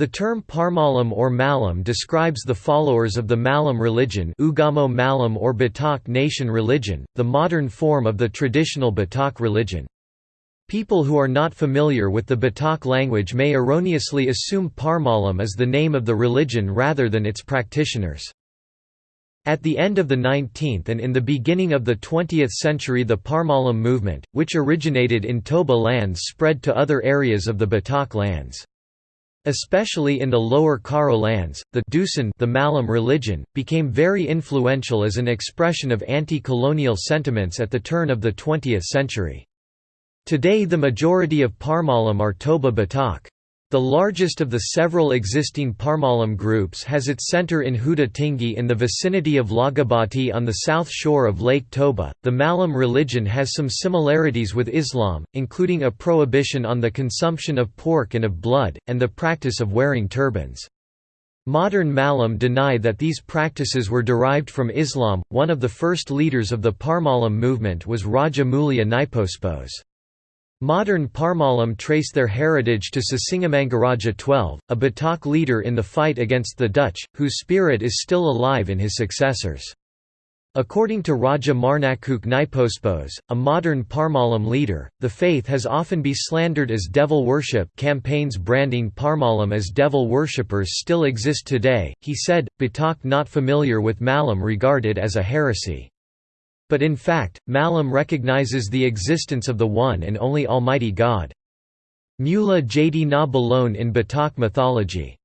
The term Parmalim or Malim describes the followers of the Malim religion Ugamo Malim or Batak nation religion, the modern form of the traditional Batak religion. People who are not familiar with the Batak language may erroneously assume Parmalim as the name of the religion rather than its practitioners. At the end of the 19th and in the beginning of the 20th century the Parmalim movement, which originated in Toba lands spread to other areas of the Batak lands. Especially in the lower Karo lands, the Dusun the Malim religion, became very influential as an expression of anti-colonial sentiments at the turn of the 20th century. Today the majority of Parmalim are Toba Batak. The largest of the several existing Parmalim groups has its center in Huda in the vicinity of Laguboti on the south shore of Lake Toba. The Malim religion has some similarities with Islam, including a prohibition on the consumption of pork and of blood, and the practice of wearing turbans. Modern Malim deny that these practices were derived from Islam. One of the first leaders of the Parmalim movement was Raja Mulia Naipospos. Modern Parmalim trace their heritage to Sisingamangaraja XII, a Batak leader in the fight against the Dutch, whose spirit is still alive in his successors. According to Raja Marnangkok Naipospos, a modern Parmalim leader, the faith has often been slandered as devil worship campaigns branding Parmalim as devil worshippers still exist today, he said, Batak not familiar with Malim regarded as a heresy. But in fact, Malim recognizes the existence of the one and only Almighty God. Mula Jadi na Bolon in Batak mythology